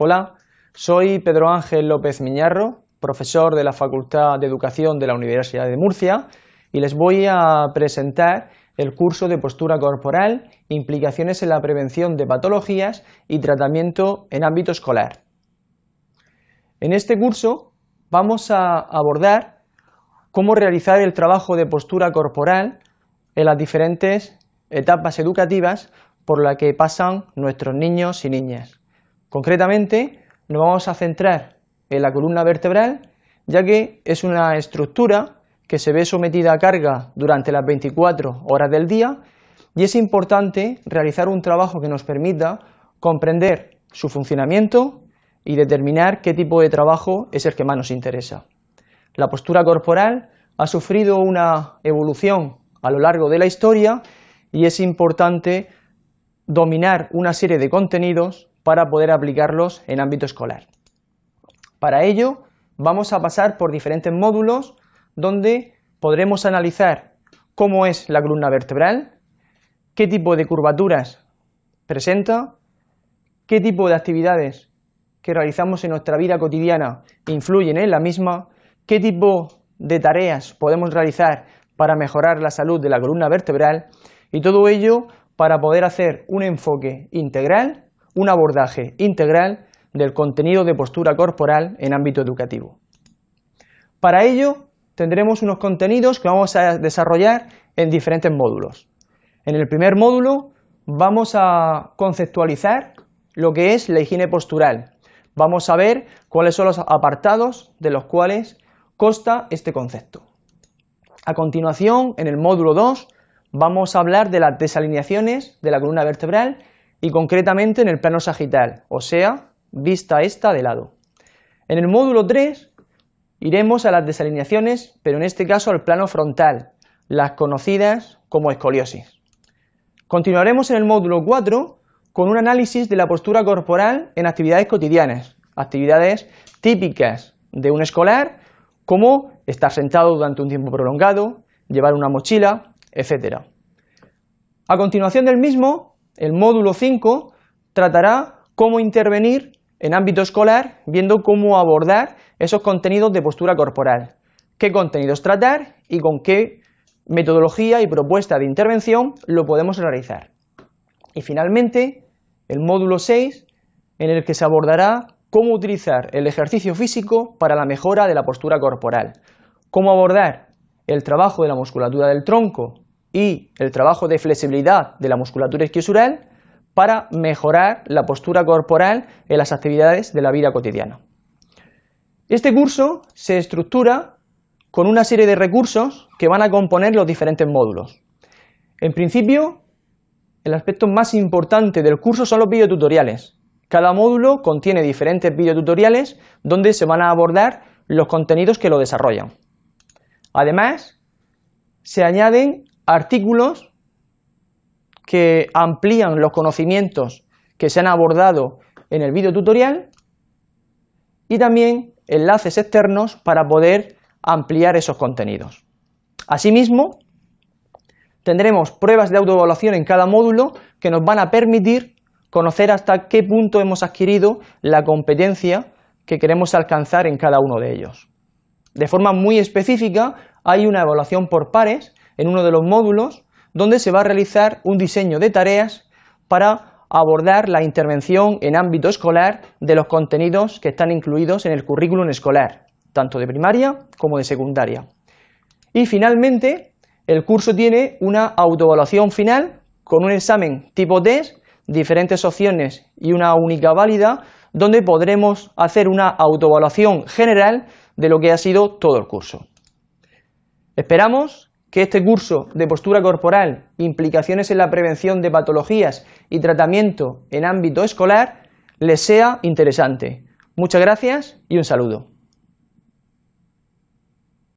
Hola, soy Pedro Ángel López Miñarro, profesor de la Facultad de Educación de la Universidad de Murcia y les voy a presentar el curso de postura corporal, implicaciones en la prevención de patologías y tratamiento en ámbito escolar. En este curso vamos a abordar cómo realizar el trabajo de postura corporal en las diferentes etapas educativas por las que pasan nuestros niños y niñas. Concretamente, nos vamos a centrar en la columna vertebral, ya que es una estructura que se ve sometida a carga durante las 24 horas del día y es importante realizar un trabajo que nos permita comprender su funcionamiento y determinar qué tipo de trabajo es el que más nos interesa. La postura corporal ha sufrido una evolución a lo largo de la historia y es importante dominar una serie de contenidos para poder aplicarlos en ámbito escolar. Para ello vamos a pasar por diferentes módulos donde podremos analizar cómo es la columna vertebral, qué tipo de curvaturas presenta, qué tipo de actividades que realizamos en nuestra vida cotidiana influyen en la misma, qué tipo de tareas podemos realizar para mejorar la salud de la columna vertebral y todo ello para poder hacer un enfoque integral un abordaje integral del contenido de postura corporal en ámbito educativo. Para ello tendremos unos contenidos que vamos a desarrollar en diferentes módulos. En el primer módulo vamos a conceptualizar lo que es la higiene postural. Vamos a ver cuáles son los apartados de los cuales consta este concepto. A continuación, en el módulo 2, vamos a hablar de las desalineaciones de la columna vertebral y concretamente en el plano sagital, o sea, vista esta de lado. En el módulo 3 iremos a las desalineaciones, pero en este caso al plano frontal, las conocidas como escoliosis. Continuaremos en el módulo 4 con un análisis de la postura corporal en actividades cotidianas, actividades típicas de un escolar, como estar sentado durante un tiempo prolongado, llevar una mochila, etc. A continuación del mismo el módulo 5 tratará cómo intervenir en ámbito escolar, viendo cómo abordar esos contenidos de postura corporal, qué contenidos tratar y con qué metodología y propuesta de intervención lo podemos realizar. Y finalmente, el módulo 6, en el que se abordará cómo utilizar el ejercicio físico para la mejora de la postura corporal, cómo abordar el trabajo de la musculatura del tronco y el trabajo de flexibilidad de la musculatura isquiosural para mejorar la postura corporal en las actividades de la vida cotidiana. Este curso se estructura con una serie de recursos que van a componer los diferentes módulos. En principio, el aspecto más importante del curso son los videotutoriales. Cada módulo contiene diferentes videotutoriales donde se van a abordar los contenidos que lo desarrollan. Además, se añaden artículos que amplían los conocimientos que se han abordado en el video tutorial y también enlaces externos para poder ampliar esos contenidos. Asimismo, tendremos pruebas de autoevaluación en cada módulo que nos van a permitir conocer hasta qué punto hemos adquirido la competencia que queremos alcanzar en cada uno de ellos. De forma muy específica, hay una evaluación por pares en uno de los módulos donde se va a realizar un diseño de tareas para abordar la intervención en ámbito escolar de los contenidos que están incluidos en el currículum escolar, tanto de primaria como de secundaria. Y finalmente, el curso tiene una autoevaluación final con un examen tipo test, diferentes opciones y una única válida, donde podremos hacer una autoevaluación general de lo que ha sido todo el curso. Esperamos que este curso de postura corporal, implicaciones en la prevención de patologías y tratamiento en ámbito escolar les sea interesante. Muchas gracias y un saludo.